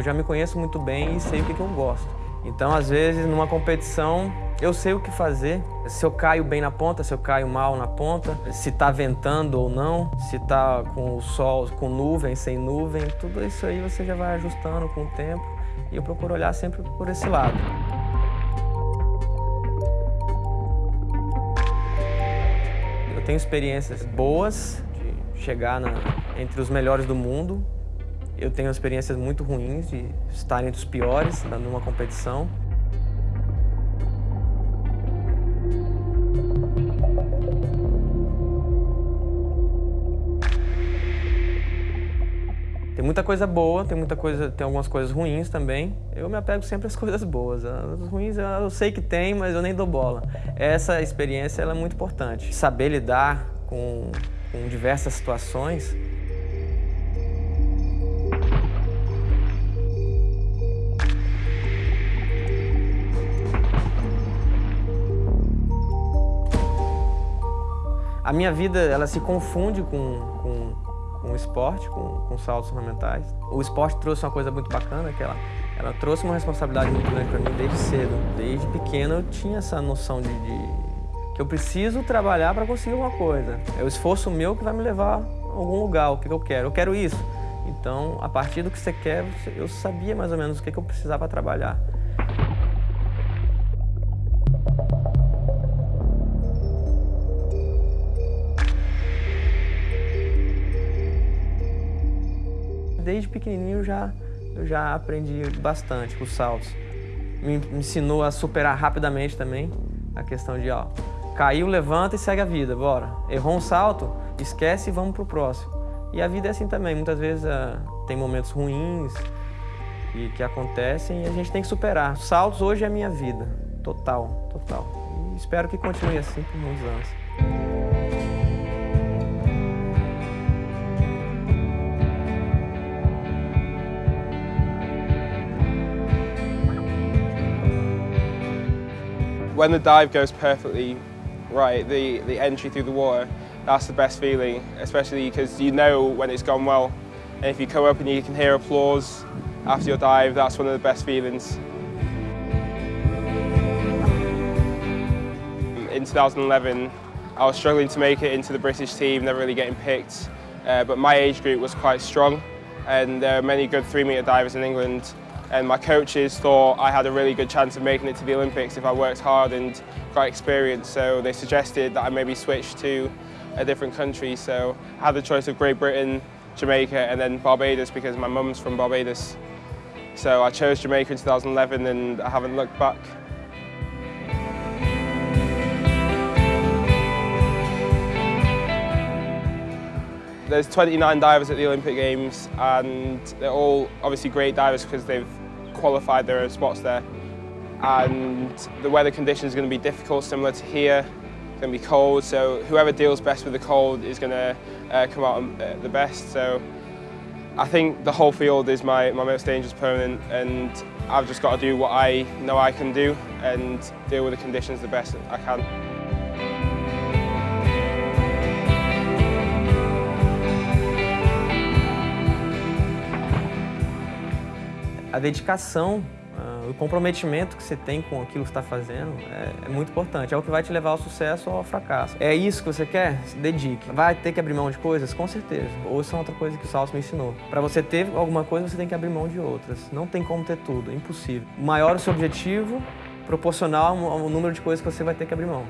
eu já me conheço muito bem e sei o que, que eu gosto. Então, às vezes, numa competição, eu sei o que fazer. Se eu caio bem na ponta, se eu caio mal na ponta, se está ventando ou não, se está com o sol, com nuvem, sem nuvem, tudo isso aí você já vai ajustando com o tempo. E eu procuro olhar sempre por esse lado. Eu tenho experiências boas de chegar na, entre os melhores do mundo, eu tenho experiências muito ruins de estar entre os piores numa competição. Tem muita coisa boa, tem muita coisa, tem algumas coisas ruins também. Eu me apego sempre às coisas boas. As ruins eu sei que tem, mas eu nem dou bola. Essa experiência é muito importante. Saber lidar com, com diversas situações A minha vida, ela se confunde com, com, com o esporte, com, com saltos ornamentais. O esporte trouxe uma coisa muito bacana, que ela, ela trouxe uma responsabilidade muito grande para mim desde cedo. Desde pequeno eu tinha essa noção de, de que eu preciso trabalhar para conseguir alguma coisa. É o esforço meu que vai me levar a algum lugar, o que eu quero. Eu quero isso. Então, a partir do que você quer, eu sabia mais ou menos o que eu precisava trabalhar. Desde pequenininho já, eu já aprendi bastante com os saltos. Me, me ensinou a superar rapidamente também a questão de, ó, caiu, levanta e segue a vida, bora. Errou um salto, esquece e vamos pro próximo. E a vida é assim também, muitas vezes uh, tem momentos ruins e que acontecem e a gente tem que superar. Saltos hoje é minha vida, total, total. E espero que continue assim por muitos anos. When the dive goes perfectly right, the, the entry through the water, that's the best feeling, especially because you know when it's gone well. And if you come up and you can hear applause after your dive, that's one of the best feelings. In 2011, I was struggling to make it into the British team, never really getting picked. Uh, but my age group was quite strong and there are many good three metre divers in England and my coaches thought I had a really good chance of making it to the Olympics if I worked hard and got experience so they suggested that I maybe switch to a different country so I had the choice of Great Britain, Jamaica and then Barbados because my mum's from Barbados. So I chose Jamaica in 2011 and I haven't looked back. There's 29 divers at the Olympic Games and they're all obviously great divers because they've qualified their own spots there. And the weather conditions are going to be difficult, similar to here. It's going to be cold, so whoever deals best with the cold is going to uh, come out uh, the best. So I think the whole field is my, my most dangerous opponent and I've just got to do what I know I can do and deal with the conditions the best I can. Dedicação, uh, o comprometimento que você tem com aquilo que está fazendo é, é, muito importante. É o que vai te levar ao sucesso ou ao fracasso. É isso que você quer? Se dedique. Vai ter que abrir mão de coisas? Com certeza. Ou isso é outra coisa que o Salso me ensinou. Para você ter alguma coisa, você tem que abrir mão de outras. Não tem como ter tudo, é impossível. Maior o seu objetivo, proporcional ao número de coisas que você vai ter que abrir mão.